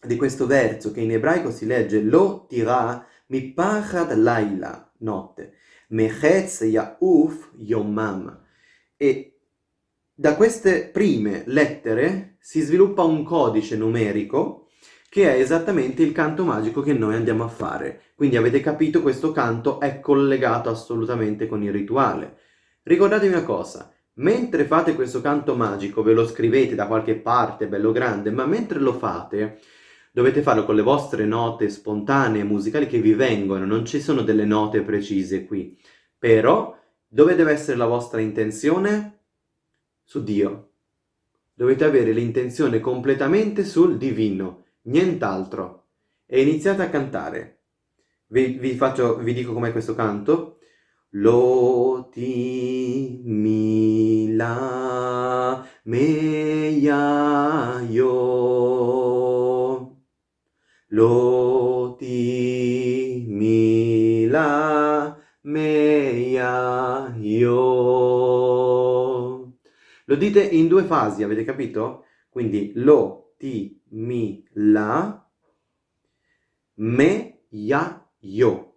di questo verso, che in ebraico si legge Lo tira mi pachad laila, notte, Mechetz Yauf Yomam. E da queste prime lettere si sviluppa un codice numerico che è esattamente il canto magico che noi andiamo a fare. Quindi avete capito, questo canto è collegato assolutamente con il rituale. Ricordatevi una cosa, mentre fate questo canto magico, ve lo scrivete da qualche parte, bello grande, ma mentre lo fate, dovete farlo con le vostre note spontanee musicali che vi vengono, non ci sono delle note precise qui. Però, dove deve essere la vostra intenzione? Su Dio. Dovete avere l'intenzione completamente sul divino, nient'altro. E iniziate a cantare. Vi, vi, faccio, vi dico com'è questo canto. Lo ti mi la me ya yo. Lo ti mi la me ya yo. Lo dite in due fasi, avete capito? Quindi lo ti mi la me ya yo.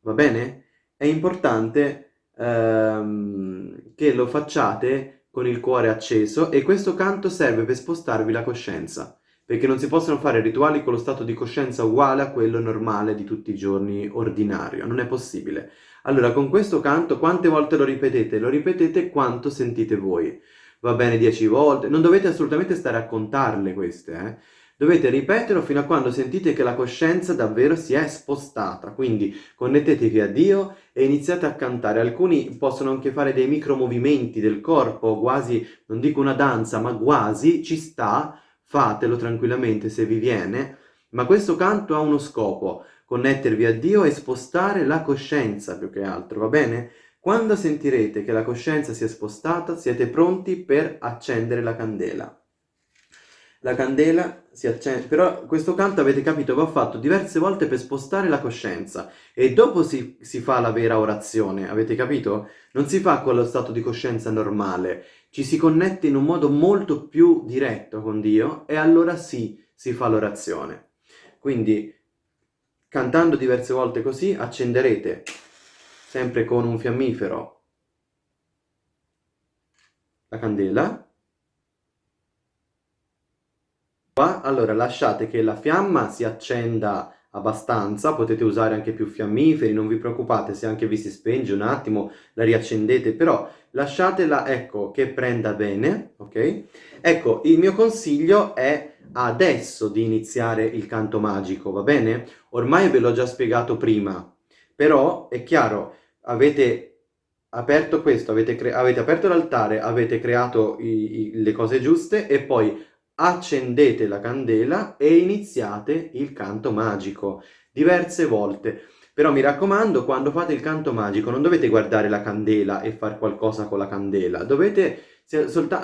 Va bene? È importante ehm, che lo facciate con il cuore acceso e questo canto serve per spostarvi la coscienza perché non si possono fare rituali con lo stato di coscienza uguale a quello normale di tutti i giorni ordinario, non è possibile. Allora, con questo canto quante volte lo ripetete? Lo ripetete quanto sentite voi. Va bene dieci volte, non dovete assolutamente stare a contarle queste, eh? Dovete ripeterlo fino a quando sentite che la coscienza davvero si è spostata, quindi connettetevi a Dio e iniziate a cantare. Alcuni possono anche fare dei micromovimenti del corpo, quasi, non dico una danza, ma quasi, ci sta, fatelo tranquillamente se vi viene, ma questo canto ha uno scopo, connettervi a Dio e spostare la coscienza più che altro, va bene? Quando sentirete che la coscienza si è spostata, siete pronti per accendere la candela la candela si accende, però questo canto avete capito va fatto diverse volte per spostare la coscienza e dopo si, si, fa la vera orazione, avete capito? Non si fa con lo stato di coscienza normale, ci si connette in un modo molto più diretto con Dio e allora sì, si fa l'orazione. Quindi cantando diverse volte così accenderete sempre con un fiammifero la candela Qua, allora lasciate che la fiamma si accenda abbastanza, potete usare anche più fiammiferi, non vi preoccupate se anche vi si spenge un attimo, la riaccendete, però lasciatela, ecco, che prenda bene, ok? Ecco, il mio consiglio è adesso di iniziare il canto magico, va bene? Ormai ve l'ho già spiegato prima, però è chiaro, avete aperto questo, avete, avete aperto l'altare, avete creato i, i, le cose giuste e poi accendete la candela e iniziate il canto magico diverse volte. Però mi raccomando, quando fate il canto magico non dovete guardare la candela e fare qualcosa con la candela, dovete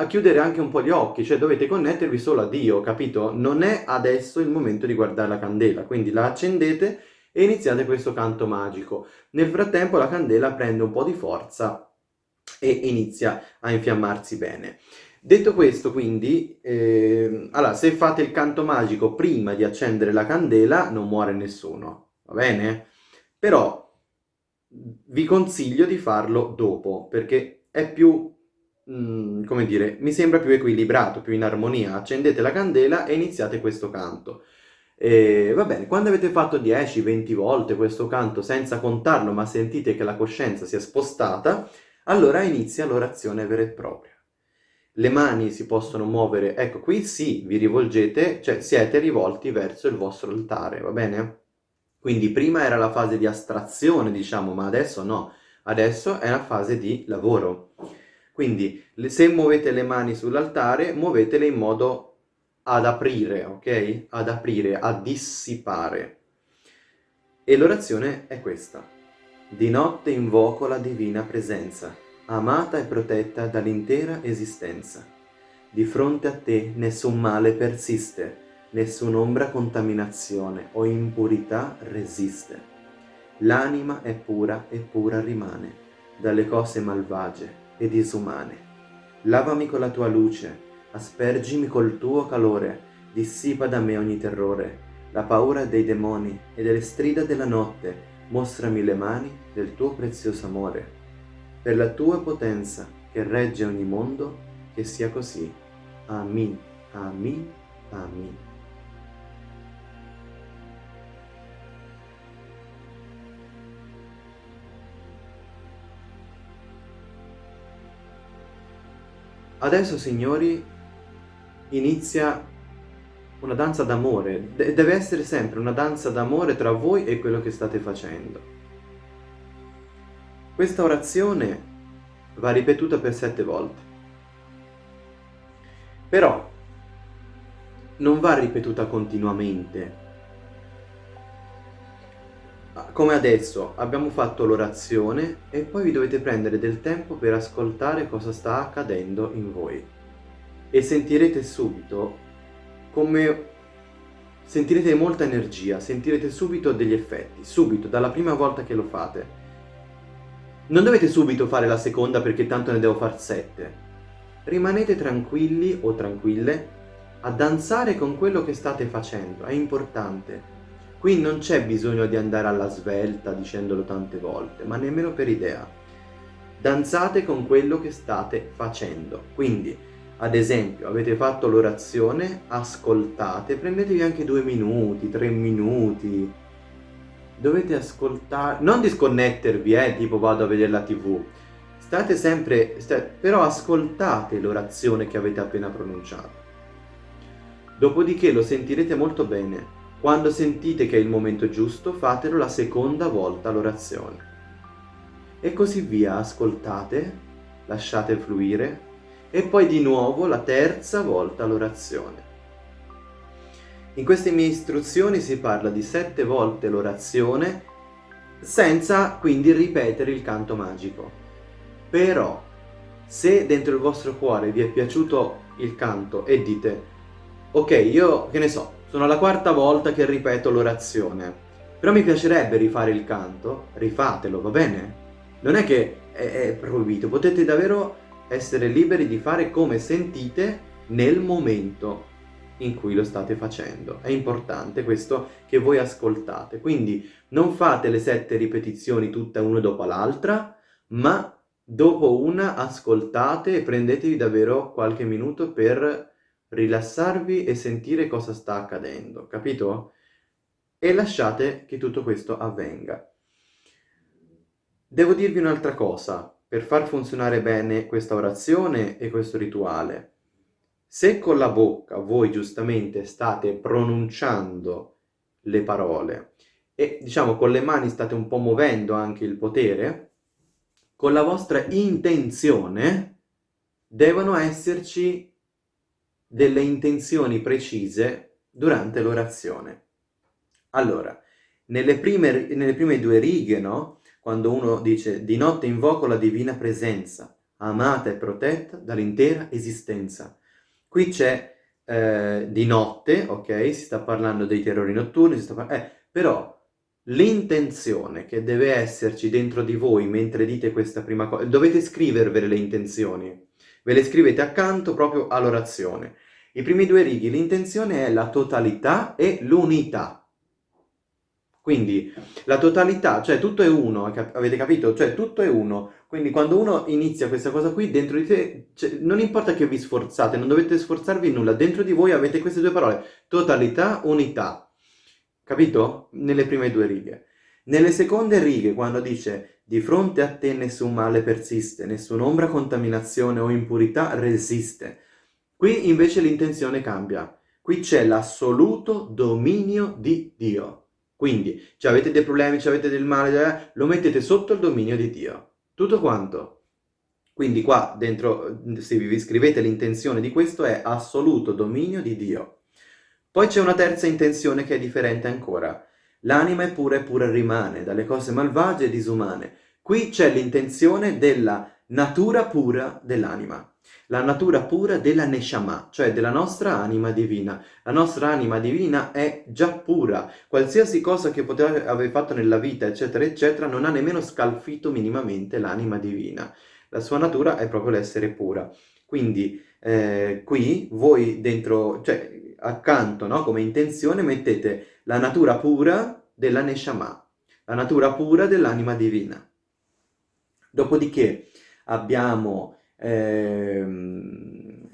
chiudere anche un po' gli occhi, cioè dovete connettervi solo a Dio, capito? Non è adesso il momento di guardare la candela, quindi la accendete e iniziate questo canto magico. Nel frattempo la candela prende un po' di forza e inizia a infiammarsi bene. Detto questo, quindi, eh, allora, se fate il canto magico prima di accendere la candela, non muore nessuno, va bene? Però vi consiglio di farlo dopo, perché è più, mh, mm, come dire, mi sembra più equilibrato, più in armonia. Accendete la candela e iniziate questo canto. E, va bene, quando avete fatto 10-20 volte questo canto senza contarlo, ma sentite che la coscienza si è spostata, allora inizia l'orazione vera e propria le mani si possono muovere, ecco qui sì, vi rivolgete, cioè siete rivolti verso il vostro altare, va bene? Quindi prima era la fase di astrazione, diciamo, ma adesso no, adesso è la fase di lavoro. Quindi se muovete le mani sull'altare, muovetele in modo ad aprire, ok? Ad aprire, a dissipare. E l'orazione è questa. Di notte invoco la divina presenza amata e protetta dall'intera esistenza. Di fronte a te nessun male persiste, nessun'ombra contaminazione o impurità resiste. L'anima è pura e pura rimane, dalle cose malvagie e disumane. Lavami con la tua luce, aspergimi col tuo calore, dissipa da me ogni terrore, la paura dei demoni e delle strida della notte, mostrami le mani del tuo prezioso amore per la tua potenza che regge ogni mondo, che sia così. Amin, amin, amin. Adesso, signori, inizia una danza d'amore. De deve essere sempre una danza d'amore tra voi e quello che state facendo. Questa orazione va ripetuta per sette volte. Però non va ripetuta continuamente. Come adesso abbiamo fatto l'orazione e poi vi dovete prendere del tempo per ascoltare cosa sta accadendo in voi. E sentirete subito come sentirete molta energia, sentirete subito degli effetti, subito, dalla prima volta che lo fate. Non dovete subito fare la seconda perché tanto ne devo far sette. rimanete tranquilli o tranquille a danzare con quello che state facendo, è importante. Qui non c'è bisogno di andare alla svelta dicendolo tante volte, ma nemmeno per idea. Danzate con quello che state facendo. Quindi, ad esempio, avete fatto l'orazione, ascoltate, prendetevi anche due minuti, tre minuti. Dovete ascoltare, non disconnettervi, eh, tipo vado a vedere la tv. State sempre, sta... però ascoltate l'orazione che avete appena pronunciato. Dopodiché lo sentirete molto bene. Quando sentite che è il momento giusto, fatelo la seconda volta l'orazione. E così via, ascoltate, lasciate fluire, e poi di nuovo la terza volta l'orazione. In queste mie istruzioni si parla di sette volte l'orazione senza quindi ripetere il canto magico. Però, se dentro il vostro cuore vi è piaciuto il canto e dite ok, io che ne so, sono la quarta volta che ripeto l'orazione, però mi piacerebbe rifare il canto, rifatelo, va bene? Non è che è, è proibito, potete davvero essere liberi di fare come sentite nel momento in cui lo state facendo. È importante questo che voi ascoltate, quindi non fate le sette ripetizioni tutte una dopo l'altra, ma dopo una ascoltate e prendetevi davvero qualche minuto per rilassarvi e sentire cosa sta accadendo, capito? E lasciate che tutto questo avvenga. Devo dirvi un'altra cosa, per far funzionare bene questa orazione e questo rituale. Se con la bocca voi giustamente state pronunciando le parole e diciamo con le mani state un po' muovendo anche il potere, con la vostra intenzione devono esserci delle intenzioni precise durante l'orazione. Allora, nelle prime, nelle prime due righe, no? Quando uno dice di notte invoco la divina presenza, amata e protetta dall'intera esistenza. Qui c'è eh, di notte, ok? Si sta parlando dei terrori notturni, eh, però l'intenzione che deve esserci dentro di voi mentre dite questa prima cosa, dovete scrivervele le intenzioni, Ve le scrivete accanto proprio all'orazione. I primi due righi, l'intenzione è la totalità e l'unità. Quindi la totalità, cioè tutto è uno, avete capito? Cioè tutto è uno. Quindi quando uno inizia questa cosa qui, dentro di te, cioè, non importa che vi sforzate, non dovete sforzarvi nulla, dentro di voi avete queste due parole, totalità, unità. Capito? Nelle prime due righe. Nelle seconde righe, quando dice di fronte a te nessun male persiste, nessun'ombra contaminazione o impurità resiste. Qui invece l'intenzione cambia. Qui c'è l'assoluto dominio di Dio. Quindi, se avete dei problemi, se avete del male, eh, lo mettete sotto il dominio di Dio. Tutto quanto. Quindi qua dentro, se vi scrivete l'intenzione di questo, è assoluto dominio di Dio. Poi c'è una terza intenzione che è differente ancora. L'anima è pura e pura rimane, dalle cose malvagie e disumane. Qui c'è l'intenzione della natura pura dell'anima, la natura pura della Neshama, cioè della nostra anima divina. La nostra anima divina è già pura, qualsiasi cosa che poteva aver fatto nella vita, eccetera, eccetera, non ha nemmeno scalfito minimamente l'anima divina. La sua natura è proprio l'essere pura. Quindi eh, qui voi dentro, cioè accanto, no, come intenzione, mettete la natura pura della Neshama, la natura pura dell'anima divina. Dopodiché abbiamo ehm,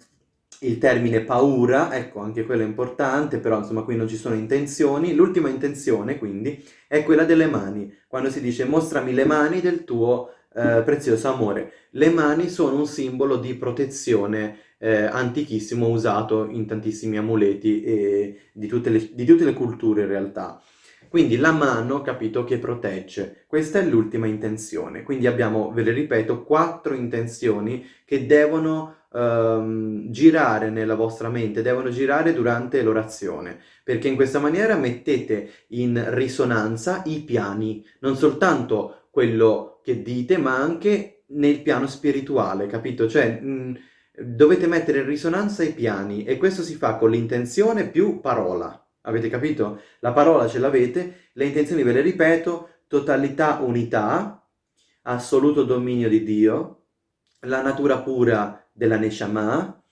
il termine paura, ecco anche quello è importante, però insomma qui non ci sono intenzioni. L'ultima intenzione quindi è quella delle mani, quando si dice mostrami le mani del tuo eh, prezioso amore. Le mani sono un simbolo di protezione eh, antichissimo usato in tantissimi amuleti e di tutte, le, di tutte le culture in realtà. Quindi la mano, capito, che protegge. Questa è l'ultima intenzione. Quindi abbiamo, ve le ripeto, quattro intenzioni che devono um, girare nella vostra mente, devono girare durante l'orazione, perché in questa maniera mettete in risonanza i piani, non soltanto quello che dite, ma anche nel piano spirituale, capito? Cioè... Mh, dovete mettere in risonanza i piani e questo si fa con l'intenzione più parola. Avete capito? La parola ce l'avete, le intenzioni ve le ripeto, totalità, unità, assoluto dominio di Dio, la natura pura della Neshama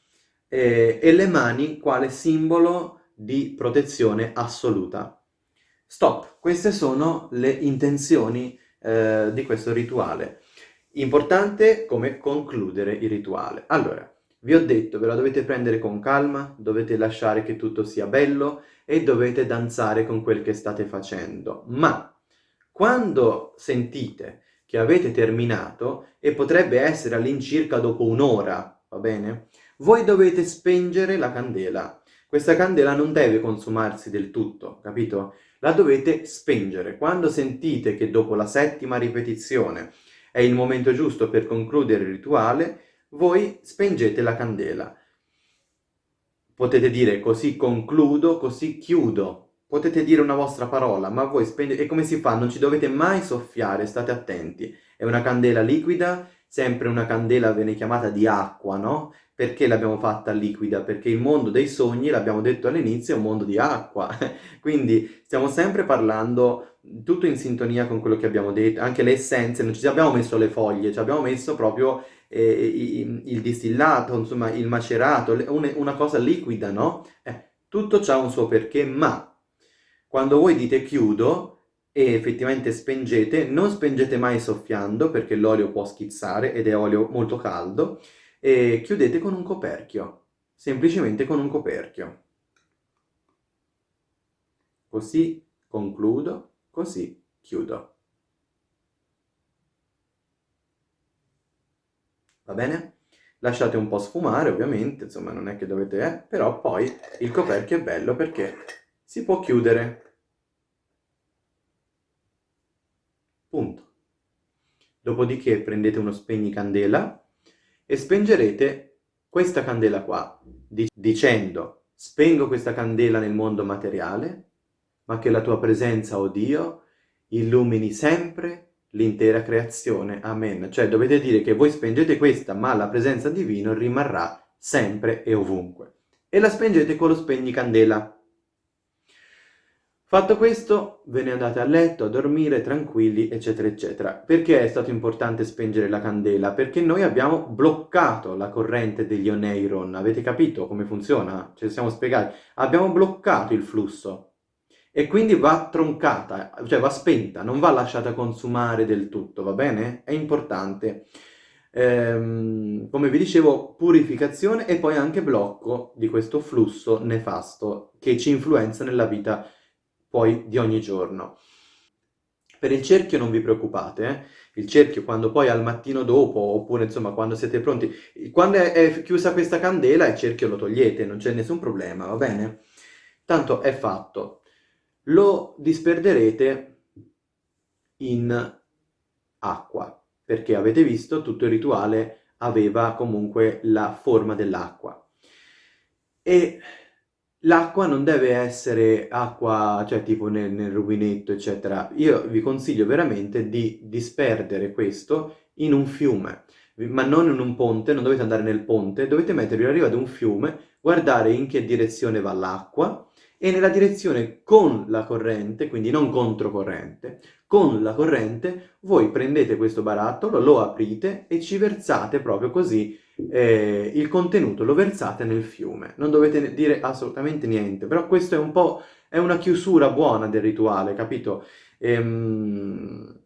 eh, e le mani quale simbolo di protezione assoluta. Stop, queste sono le intenzioni eh, di questo rituale. Importante come concludere il rituale. Allora, vi ho detto, ve la dovete prendere con calma, dovete lasciare che tutto sia bello e dovete danzare con quel che state facendo. Ma quando sentite che avete terminato, e potrebbe essere all'incirca dopo un'ora, va bene? Voi dovete spengere la candela. Questa candela non deve consumarsi del tutto, capito? La dovete spengere. Quando sentite che dopo la settima ripetizione è il momento giusto per concludere il rituale, voi spengete la candela. Potete dire così concludo, così chiudo. Potete dire una vostra parola, ma voi spengete... E come si fa? Non ci dovete mai soffiare, state attenti. È una candela liquida, sempre una candela viene chiamata di acqua, no? Perché l'abbiamo fatta liquida? Perché il mondo dei sogni, l'abbiamo detto all'inizio, è un mondo di acqua. Quindi stiamo sempre parlando tutto in sintonia con quello che abbiamo detto, anche le essenze, non ci abbiamo messo le foglie, ci abbiamo messo proprio eh, il distillato, insomma il macerato, una cosa liquida, no? Eh, tutto ha un suo perché, ma quando voi dite chiudo e effettivamente spengete, non spengete mai soffiando perché l'olio può schizzare ed è olio molto caldo, e chiudete con un coperchio, semplicemente con un coperchio. Così concludo, così chiudo. Va bene? Lasciate un po' sfumare, ovviamente, insomma non è che dovete... Eh, però poi il coperchio è bello perché si può chiudere. Punto. Dopodiché prendete uno spegnicandela e spengerete questa candela qua, dicendo spengo questa candela nel mondo materiale, ma che la tua presenza, o oh Dio, illumini sempre l'intera creazione. Amen. Cioè dovete dire che voi spengete questa, ma la presenza divina rimarrà sempre e ovunque. E la spengete con lo spegnicandela. Fatto questo, ve ne andate a letto, a dormire, tranquilli, eccetera, eccetera. Perché è stato importante spengere la candela? Perché noi abbiamo bloccato la corrente degli oneiron. Avete capito come funziona? Ce lo siamo spiegati. Abbiamo bloccato il flusso. E quindi va troncata, cioè va spenta, non va lasciata consumare del tutto, va bene? È importante. Ehm, come vi dicevo, purificazione e poi anche blocco di questo flusso nefasto che ci influenza nella vita poi di ogni giorno. Per il cerchio non vi preoccupate, eh? il cerchio quando poi al mattino dopo, oppure insomma quando siete pronti, quando è, è chiusa questa candela il cerchio lo togliete, non c'è nessun problema, va bene? Tanto è fatto. Lo disperderete in acqua, perché avete visto tutto il rituale aveva comunque la forma dell'acqua. E L'acqua non deve essere acqua, cioè tipo nel, nel rubinetto, eccetera. Io vi consiglio veramente di disperdere questo in un fiume, ma non in un ponte, non dovete andare nel ponte, dovete mettervi alla riva di un fiume, guardare in che direzione va l'acqua e nella direzione con la corrente, quindi non controcorrente, con la corrente voi prendete questo barattolo, lo aprite e ci versate proprio così eh, il contenuto, lo versate nel fiume. Non dovete dire assolutamente niente, però questo è un po' è una chiusura buona del rituale, capito? Ehm,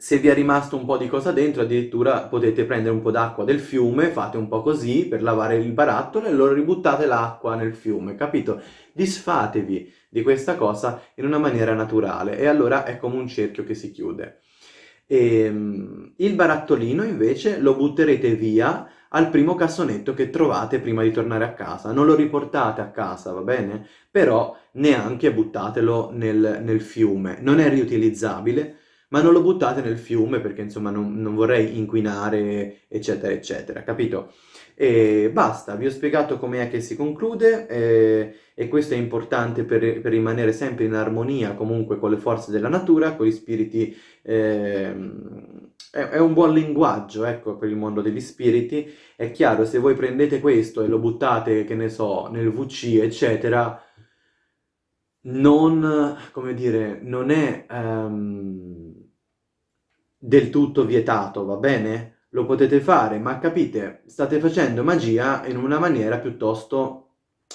se vi è rimasto un po' di cosa dentro, addirittura potete prendere un po' d'acqua del fiume, fate un po' così per lavare il barattolo e lo ributtate l'acqua nel fiume, capito? Disfatevi di questa cosa in una maniera naturale e allora è come un cerchio che si chiude. E, ehm, il barattolino invece lo butterete via al primo cassonetto che trovate prima di tornare a casa. Non lo riportate a casa, va bene? Però neanche buttatelo nel, nel fiume. Non è riutilizzabile, ma non lo buttate nel fiume perché insomma non, non vorrei inquinare, eccetera, eccetera, capito? E basta, vi ho spiegato com'è che si conclude eh, e questo è importante per, per, rimanere sempre in armonia comunque con le forze della natura, con gli spiriti... Eh, è, è, un buon linguaggio, ecco, per il mondo degli spiriti. È chiaro, se voi prendete questo e lo buttate, che ne so, nel VC, eccetera, non, come dire, non è um, del tutto vietato, va bene? lo potete fare, ma capite, state facendo magia in una maniera piuttosto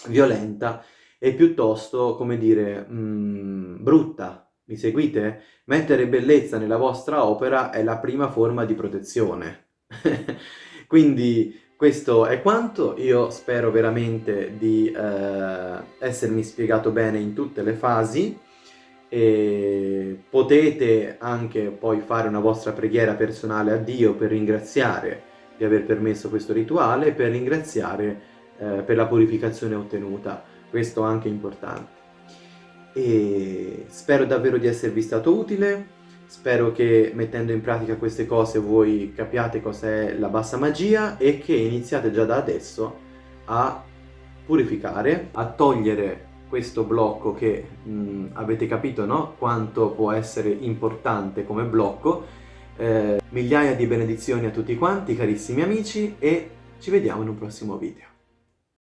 violenta e piuttosto, come dire, mh, brutta. Mi seguite? Mettere bellezza nella vostra opera è la prima forma di protezione. Quindi questo è quanto, io spero veramente di eh, essermi spiegato bene in tutte le fasi e potete anche poi fare una vostra preghiera personale a Dio per ringraziare di aver permesso questo rituale e per ringraziare eh, per la purificazione ottenuta, questo anche importante. E spero davvero di esservi stato utile, spero che mettendo in pratica queste cose voi capiate cos'è la bassa magia e che iniziate già da adesso a purificare, a togliere questo blocco che mh, avete capito no? quanto può essere importante come blocco. Eh, migliaia di benedizioni a tutti quanti, carissimi amici, e ci vediamo in un prossimo video.